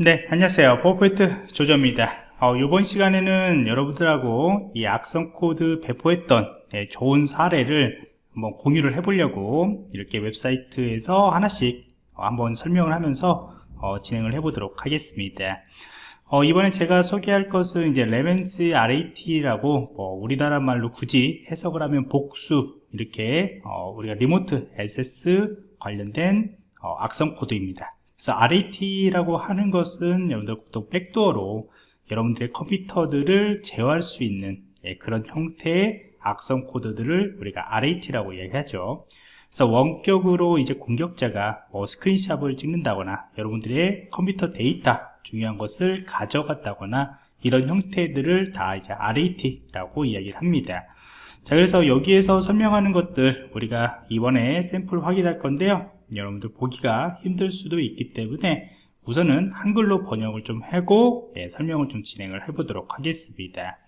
네 안녕하세요. 포포인트 조조입니다. 어, 이번 시간에는 여러분들하고 이 악성 코드 배포했던 예, 좋은 사례를 한번 공유를 해보려고 이렇게 웹사이트에서 하나씩 한번 설명을 하면서 어, 진행을 해보도록 하겠습니다. 어, 이번에 제가 소개할 것은 이제 레멘스 RAT라고 뭐 우리나라 말로 굳이 해석을 하면 복수 이렇게 어, 우리가 리모트 SS 관련된 어, 악성 코드입니다 그래서 RAT라고 하는 것은 여러분들 또 백도어로 여러분들의 컴퓨터들을 제어할 수 있는 예, 그런 형태의 악성 코드들을 우리가 RAT라고 얘기하죠. 그래서 원격으로 이제 공격자가 뭐 스크린샷을 찍는다거나 여러분들의 컴퓨터 데이터 중요한 것을 가져갔다거나 이런 형태들을 다 이제 RAT라고 이야기를 합니다. 자 그래서 여기에서 설명하는 것들 우리가 이번에 샘플 확인할 건데요 여러분들 보기가 힘들 수도 있기 때문에 우선은 한글로 번역을 좀 하고 예, 설명을 좀 진행을 해 보도록 하겠습니다.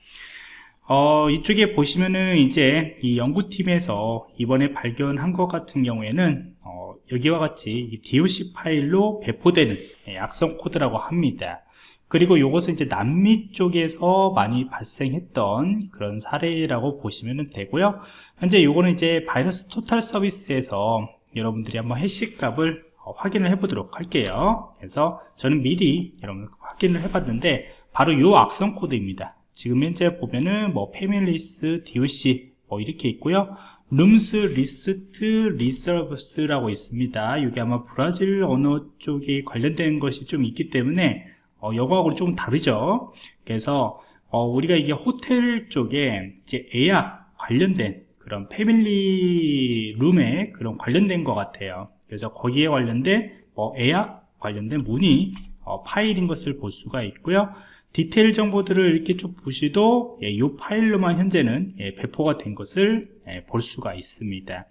어, 이쪽에 보시면은 이제 이 연구팀에서 이번에 발견한 것 같은 경우에는 어, 여기와 같이 DOC 파일로 배포되는 예, 악성 코드라고 합니다. 그리고 이것은 이제 남미 쪽에서 많이 발생했던 그런 사례라고 보시면 되고요. 현재 이거는 이제 VirusTotal 서비스에서 여러분들이 한번 해시 값을 어, 확인을 해 보도록 할게요. 그래서 저는 미리 여러분 확인을 해 봤는데 바로 이 악성 코드입니다. 지금 현재 보면은 뭐 families doc 뭐 이렇게 있고요. 룸스 리스트 리서브스라고 있습니다. 이게 아마 브라질 언어 쪽에 관련된 것이 좀 있기 때문에 어, 여거하고 좀 다르죠. 그래서 어, 우리가 이게 호텔 쪽에 이제 예약 관련된 그런 패밀리 룸에 그런 관련된 것 같아요. 그래서 거기에 관련된 뭐 예약 관련된 문의 어, 파일인 것을 볼 수가 있고요. 디테일 정보들을 이렇게 쭉 보시도 예, 이 파일로만 현재는 예, 배포가 된 것을 예, 볼 수가 있습니다.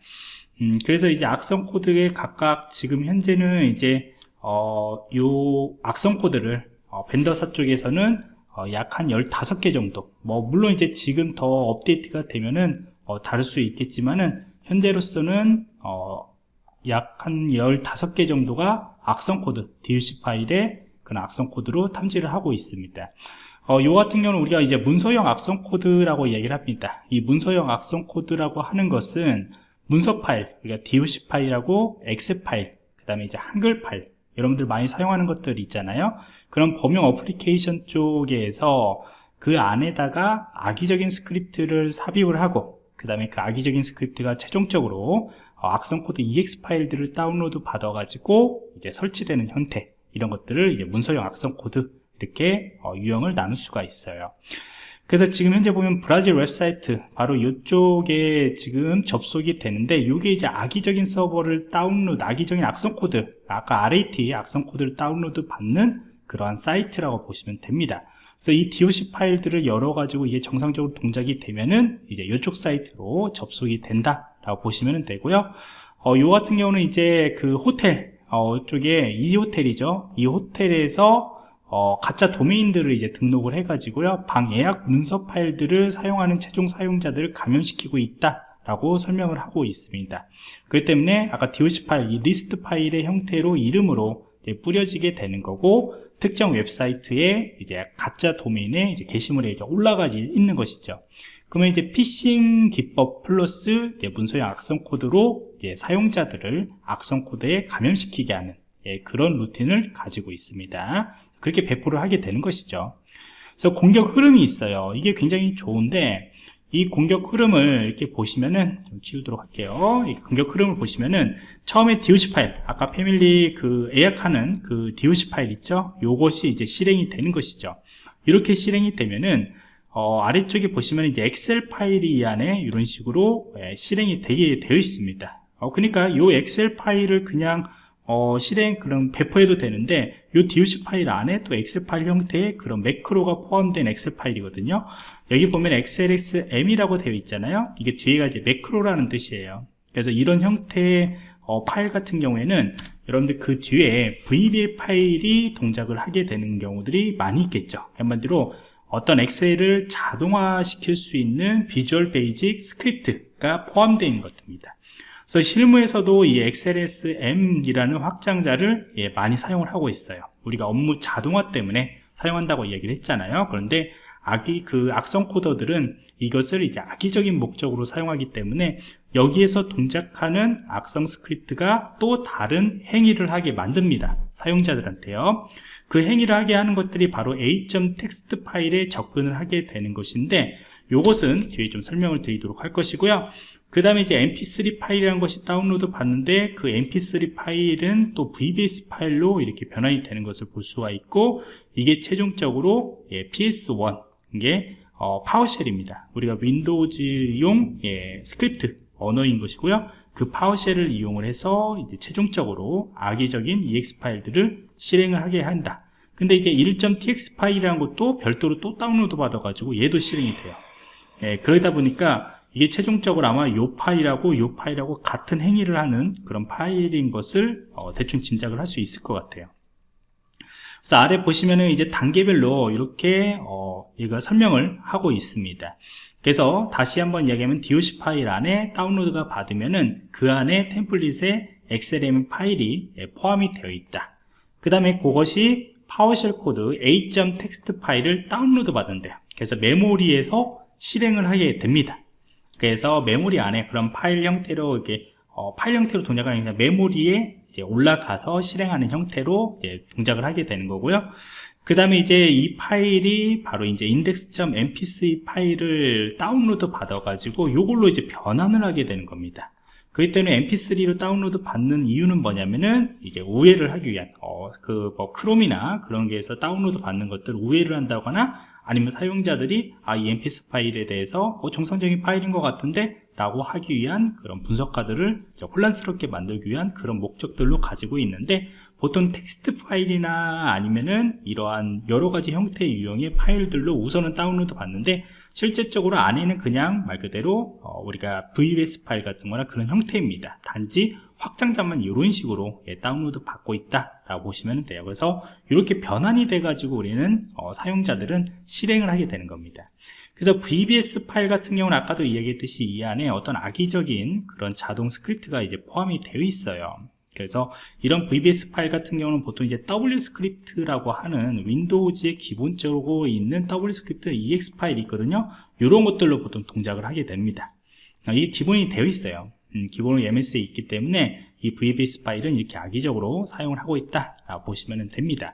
음, 그래서 이제 악성 코드에 각각 지금 현재는 이제 어, 요 악성 코드를 어, 벤더사 쪽에서는 어, 약 한 15개 정도. 뭐 물론 이제 지금 더 업데이트가 되면은 어, 다를 수 있겠지만은 현재로서는 어, 약 한 15개 정도가 악성 코드 DOC 파일에 그런 악성 코드로 탐지를 하고 있습니다. 어, 요 같은 경우는 우리가 이제 문서형 악성 코드라고 얘기를 합니다. 이 문서형 악성 코드라고 하는 것은 문서 파일 우리가 DOC 파일하고 엑셀 파일 그 다음에 이제 한글 파일 여러분들 많이 사용하는 것들 있잖아요. 그런 범용 어플리케이션 쪽에서 그 안에다가 악의적인 스크립트를 삽입을 하고 그 다음에 그 악의적인 스크립트가 최종적으로 어, 악성 코드 EXE 파일들을 다운로드 받아 가지고 이제 설치되는 형태 이런 것들을 이제 문서형 악성 코드 이렇게 어, 유형을 나눌 수가 있어요. 그래서 지금 현재 보면 브라질 웹사이트 바로 이쪽에 지금 접속이 되는데 이게 이제 악의적인 서버를 다운로드 악의적인 악성 코드 아까 RAT 악성 코드를 다운로드 받는 그러한 사이트라고 보시면 됩니다 그래서 이 DOC 파일들을 열어 가지고 이게 정상적으로 동작이 되면은 이제 이쪽 사이트로 접속이 된다 라고 보시면 되고요. 어, 요 같은 경우는 이제 그 호텔 어, 쪽에 이 호텔이죠. 이 호텔에서 어, 가짜 도메인들을 이제 등록을 해 가지고요. 방 예약 문서 파일들을 사용하는 최종 사용자들을 감염시키고 있다 라고 설명을 하고 있습니다. 그렇기 때문에 아까 DOC 파일, 이 리스트 파일의 형태로 이름으로 뿌려지게 되는 거고 특정 웹사이트에 이제 가짜 도메인에 이제 게시물에 이제 올라가 있는 것이죠. 그러면 이제 피싱 기법 플러스 문서형 악성 코드로 사용자들을 악성 코드에 감염시키게 하는 예, 그런 루틴을 가지고 있습니다. 그렇게 배포를 하게 되는 것이죠. 그래서 공격 흐름이 있어요. 이게 굉장히 좋은데 이 공격 흐름을 이렇게 보시면은 좀 지우도록 할게요. 이 공격 흐름을 보시면은 처음에 DOC 파일 아까 패밀리 그 예약하는 그 DOC 파일 있죠? 요것이 이제 실행이 되는 것이죠. 이렇게 실행이 되면은 어, 아래쪽에 보시면 이제 엑셀 파일이 이 안에 이런 식으로 예, 실행이 되게 되어 있습니다. 어, 그러니까 이 엑셀 파일을 그냥 어, 실행 그런 배포해도 되는데 이 DOC 파일 안에 또 엑셀 파일 형태의 그런 매크로가 포함된 엑셀 파일이거든요 여기 보면 xlsm이라고 되어 있잖아요. 이게 뒤에가 이제 매크로라는 뜻이에요. 그래서 이런 형태의 어, 파일 같은 경우에는 여러분들 그 뒤에 VBA 파일이 동작을 하게 되는 경우들이 많이 있겠죠. 한마디로 어떤 엑셀을 자동화 시킬 수 있는 Visual Basic 스크립트가 있는 것입니다. 그래서 실무에서도 이 XLSM이라는 확장자를 예, 많이 사용을 하고 있어요. 우리가 업무 자동화 때문에 사용한다고 이야기를 했잖아요. 그런데 악의 그 악성 코더들은 이것을 이제 악의적인 목적으로 사용하기 때문에 여기에서 동작하는 악성 스크립트가 또 다른 행위를 하게 만듭니다 사용자들한테요. 그 행위를 하게 하는 것들이 바로 a.text 파일에 접근을 하게 되는 것인데 이것은 뒤에 좀 설명을 드리도록 할 것이고요. 그 다음에 이제 mp3 파일이라는 것이 다운로드 받는데 그 mp3 파일은 또 vbs 파일로 이렇게 변환이 되는 것을 볼 수가 있고 이게 최종적으로 예, ps1 이게 어, PowerShell입니다. 우리가 윈도우즈용 예, 스크립트 언어인 것이고요. 그 PowerShell을 이용을 해서 이제 최종적으로 악의적인 exe 파일들을 실행을 하게 한다. 근데 이게 1.tx 파일이라는 것도 별도로 또 다운로드 받아 가지고 얘도 실행이 돼요. 예, 그러다 보니까 이게 최종적으로 아마 요 파일하고 요 파일하고 같은 행위를 하는 그런 파일인 것을 어, 대충 짐작을 할 수 있을 것 같아요 그래서 아래 보시면은 이제 단계별로 이렇게 어, 이거 설명을 하고 있습니다. 그래서 다시 한번 이야기하면 DOC 파일 안에 다운로드가 받으면은 그 안에 템플릿에 XLM 파일이 예, 포함이 되어 있다. 그 다음에 그것이 PowerShell 코드 a.text 파일을 다운로드 받는데요. 그래서 메모리에서 실행을 하게 됩니다. 그래서 메모리 안에 그런 파일 형태로 이렇게 어, 파일 형태로 게 아니라 메모리에 올라가서 실행하는 형태로 동작을 하게 되는 거고요. 그 다음에 이제 이 파일이 바로 이제 index.mp3 파일을 다운로드 받아 가지고 이걸로 이제 변환을 하게 되는 겁니다. 그렇기 때문에 mp3로 다운로드 받는 이유는 뭐냐면은 이제 우회를 하기 위한 어, 그뭐 크롬이나 그런 게에서 다운로드 받는 것들 우회를 한다거나 아니면 사용자들이 아, 이 mp4 파일에 대해서 어, 정상적인 파일인 것 같은데 라고 하기 위한 그런 분석가들을 혼란스럽게 만들기 위한 그런 목적들로 가지고 있는데 보통 텍스트 파일이나 아니면은 이러한 여러가지 형태의 유형의 파일들로 우선은 다운로드 받는데 실제적으로 안에는 그냥 말 그대로 어, 우리가 VBS 파일 같은 거나 그런 형태입니다. 단지 확장자만 이런 식으로 예, 다운로드 받고 있다 라고 보시면 돼요. 그래서 이렇게 변환이 돼 가지고 우리는 어, 사용자들은 실행을 하게 되는 겁니다. 그래서 VBS 파일 같은 경우는 아까도 이야기했듯이 이 안에 어떤 악의적인 그런 자동 스크립트가 이제 포함이 되어 있어요. 그래서 이런 VBS 파일 같은 경우는 보통 이제 WScript라고 하는 윈도우즈에 기본적으로 있는 WScript EXE 파일이 있거든요. 이런 것들로 보통 동작을 하게 됩니다. 이게 기본이 되어 있어요 음, 기본으로 MS에 있기 때문에 이 VBS 파일은 이렇게 악의적으로 사용을 하고 있다 보시면 됩니다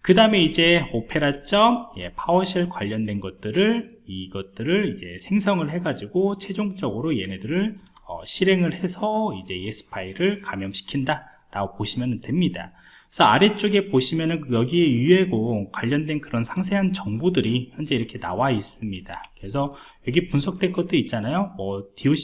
그 다음에 이제 오페라점 예, 파워쉘 관련된 것들을 이것들을 이제 생성을 해 가지고 최종적으로 얘네들을 어, 실행을 해서 이제 ES 파일을 감염시킨다 라고 보시면 됩니다 그래서 아래쪽에 보시면은 여기에 유해고 관련된 그런 상세한 정보들이 현재 이렇게 나와 있습니다. 그래서 여기 분석된 것도 있잖아요. 뭐 doc.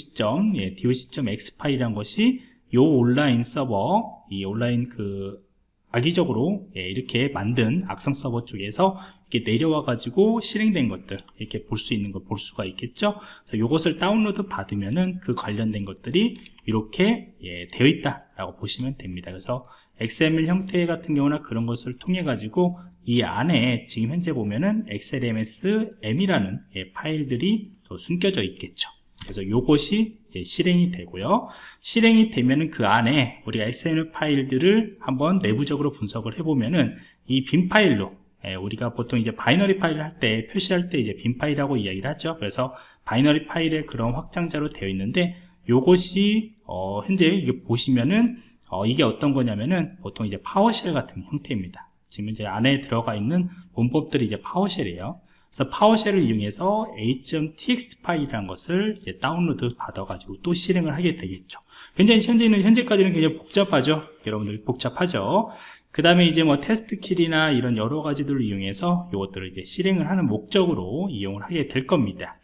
예, doc.x 파일이란 것이 요 온라인 서버, 이 온라인 그 악의적으로 예, 이렇게 만든 악성 서버 쪽에서 이렇게 내려와 가지고 실행된 것들 이렇게 볼 수 있는 걸 볼 수가 있겠죠 그래서 이것을 다운로드 받으면은 그 관련된 것들이 이렇게 예, 되어 있다 라고 보시면 됩니다 그래서 XML 형태 같은 경우나 그런 것을 통해 가지고 이 안에 지금 현재 보면은 XLSM이라는 예, 파일들이 또 숨겨져 있겠죠. 그래서 이것이 실행이 되고요. 실행이 되면은 그 안에 우리가 XML 파일들을 한번 내부적으로 분석을 해보면은 이 bin 파일로 예, 우리가 보통 이제 바이너리 파일을 할 때 표시할 때 이제 bin 파일이라고 이야기를 하죠. 그래서 바이너리 파일의 그런 확장자로 되어 있는데 요것이 어, 현재 이게 보시면은 어, 이게 어떤 거냐면은 보통 이제 PowerShell 같은 형태입니다. 지금 이제 안에 들어가 있는 문법들이 이제 PowerShell이에요. 그래서 PowerShell을 이용해서 a.txt 파일이라는 것을 이제 다운로드 받아가지고 또 실행을 하게 되겠죠. 굉장히 현재는 현재까지는 굉장히 복잡하죠. 여러분들 복잡하죠. 그 다음에 이제 뭐 taskkill이나 이런 여러 가지들을 이용해서 이것들을 이제 실행을 하는 목적으로 이용을 하게 될 겁니다.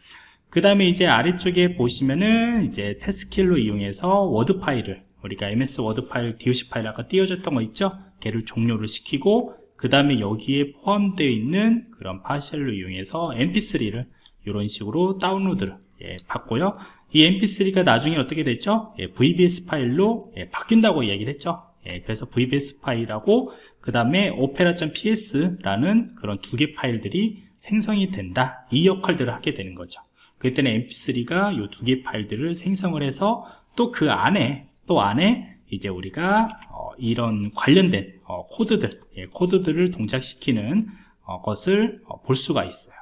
그 다음에 이제 아래쪽에 보시면은 이제 taskkill로 이용해서 워드 파일을 우리가 ms 워드 파일, doc 파일 아까 띄워줬던 거 있죠? 걔를 종료를 시키고 그 다음에 여기에 포함되어 있는 그런 파셜로 이용해서 mp3를 이런 식으로 다운로드를 예, 받고요 이 mp3가 나중에 어떻게 됐죠? 예, vbs 파일로 예, 바뀐다고 이야기를 했죠 예, 그래서 vbs 파일하고 그 다음에 opera.ps라는 그런 두 개 파일들이 생성이 된다 이 역할들을 하게 되는 거죠 그때는 mp3가 이 두 개 파일들을 생성을 해서 또 그 안에 또 안에 이제 우리가 어, 이런 관련된 어, 코드들 예, 코드들을 동작시키는 어, 것을 어, 볼 수가 있어요.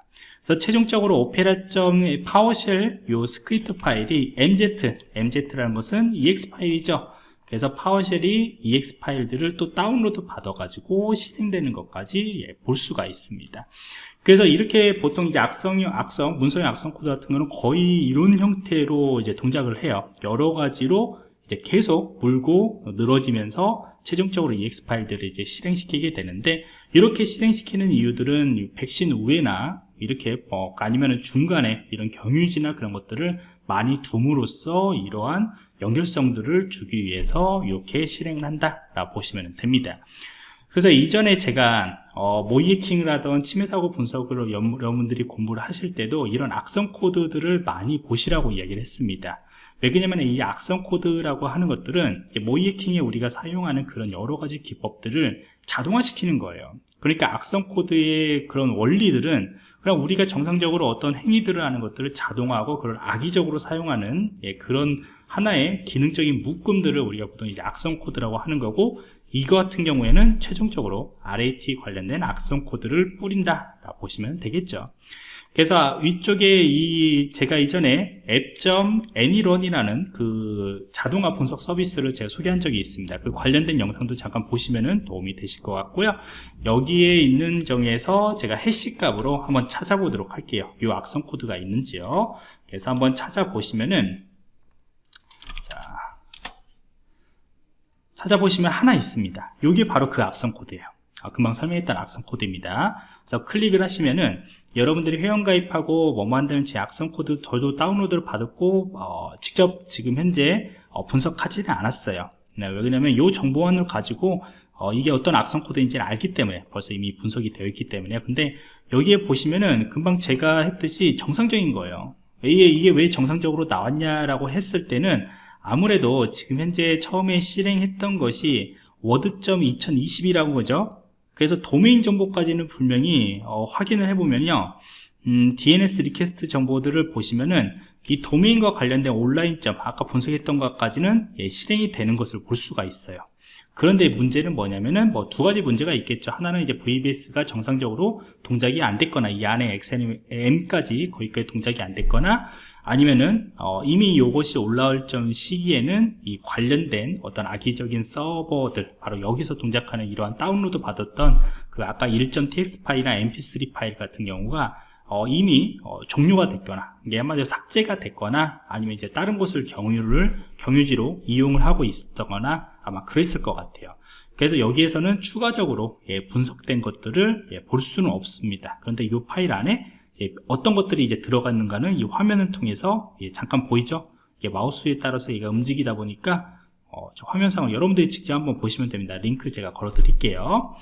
그래서 최종적으로 오페라.점 PowerShell 요 스크립트 파일이 MZ MZ라는 것은 EXE 파일이죠. 그래서 파워쉘이 ex 파일들을 또 다운로드 받아 가지고 실행되는 것까지 예, 볼 수가 있습니다. 그래서 이렇게 보통 이제 악성형 악성 문서형 악성 코드 같은 거는 거의 이런 형태로 이제 동작을 해요. 여러 가지로 이제 계속 물고 늘어지면서 최종적으로 EX 파일들을 이제 실행시키게 되는데 이렇게 실행시키는 이유들은 백신 후에나 이렇게 뭐 아니면은 중간에 이런 경유지나 그런 것들을 많이 둠으로써 이러한 연결성들을 주기 위해서 이렇게 실행을 한다 라고 보시면 됩니다. 그래서 이전에 제가 어, 모이킹을 하던 침해사고 분석으로 여러분들이 공부를 하실 때도 이런 악성 코드들을 많이 보시라고 이야기를 했습니다 왜 그러냐면 이 악성 코드라고 하는 것들은 모의해킹에 우리가 사용하는 그런 여러 가지 기법들을 자동화시키는 거예요. 그러니까 악성 코드의 그런 원리들은 그냥 우리가 정상적으로 어떤 행위들을 하는 것들을 자동화하고 그걸 악의적으로 사용하는 예, 그런 하나의 기능적인 묶음들을 우리가 보통 이제 악성 코드라고 하는 거고 이거 같은 경우에는 최종적으로 RAT 관련된 악성 코드를 뿌린다 보시면 되겠죠 그래서 위쪽에 이 제가 이전에 앱.anyrun이라는 그 자동화 분석 서비스를 제가 소개한 적이 있습니다. 그 관련된 영상도 잠깐 보시면 도움이 되실 것 같고요. 여기에 있는 정에서 제가 해시 값으로 한번 찾아보도록 할게요. 이 악성 코드가 있는지요. 그래서 한번 찾아보시면은 자 찾아보시면 하나 있습니다. 이게 바로 그 악성 코드예요. 아, 금방 설명했던 악성 코드입니다. 그래서 클릭을 하시면은 여러분들이 회원가입하고 뭐 만드는지 악성 코드 저도 다운로드를 받았고 어, 직접 지금 현재 어, 분석하지는 않았어요. 네, 왜냐면 이 정보원을 가지고 어, 이게 어떤 악성 코드인지 를 알기 때문에 벌써 이미 분석이 되어 있기 때문에. 근데 여기에 보시면은 금방 제가 했듯이 정상적인 거예요. 이게, 이게 왜 정상적으로 나왔냐라고 했을 때는 아무래도 지금 현재 처음에 실행했던 것이 워드.2020이라고 거죠 그래서 도메인 정보까지는 분명히 어, 확인을 해보면요 음, DNS 리퀘스트 정보들을 보시면은 이 도메인과 관련된 온라인 점 아까 분석했던 것까지는 예, 실행이 되는 것을 볼 수가 있어요. 그런데 문제는 뭐냐면은 뭐 두 가지 문제가 있겠죠. 하나는 이제 VBS가 정상적으로 동작이 안 됐거나 이 안에 XMM까지 거기까지 동작이 안 됐거나 아니면은 어, 이미 이것이 올라올 점 시기에는 이 관련된 어떤 악의적인 서버들 바로 여기서 동작하는 이러한 다운로드 받았던 그 아까 1.tx 파일이나 mp3 파일 같은 경우가 어, 이미 어, 종료가 됐거나 이게 한마디로 삭제가 됐거나 아니면 이제 다른 곳을 경유를 경유지로 이용을 하고 있었거나 아마 그랬을 것 같아요. 그래서 여기에서는 추가적으로 예, 분석된 것들을 예, 볼 수는 없습니다. 그런데 이 파일 안에 어떤 것들이 이제 들어갔는가는 이 화면을 통해서 예, 잠깐 보이죠? 마우스에 따라서 얘가 움직이다 보니까 어, 화면상을 여러분들이 직접 한번 보시면 됩니다. 링크 제가 걸어 드릴게요.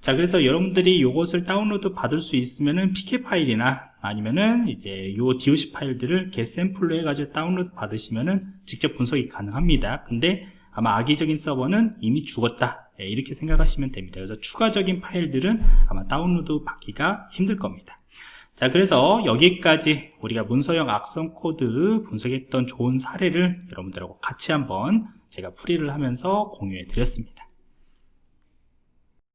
자, 그래서 여러분들이 이것을 다운로드 받을 수 있으면은 PK 파일이나 아니면은 이제 요 DOC 파일들을 개 샘플로 해가지고 다운로드 받으시면은 직접 분석이 가능합니다. 근데 아마 악의적인 서버는 이미 죽었다. 예, 이렇게 생각하시면 됩니다. 그래서 추가적인 파일들은 아마 다운로드 받기가 힘들 겁니다. 자 그래서 여기까지 우리가 문서형 악성 코드 분석했던 좋은 사례를 여러분들하고 같이 한번 제가 풀이를 하면서 공유해 드렸습니다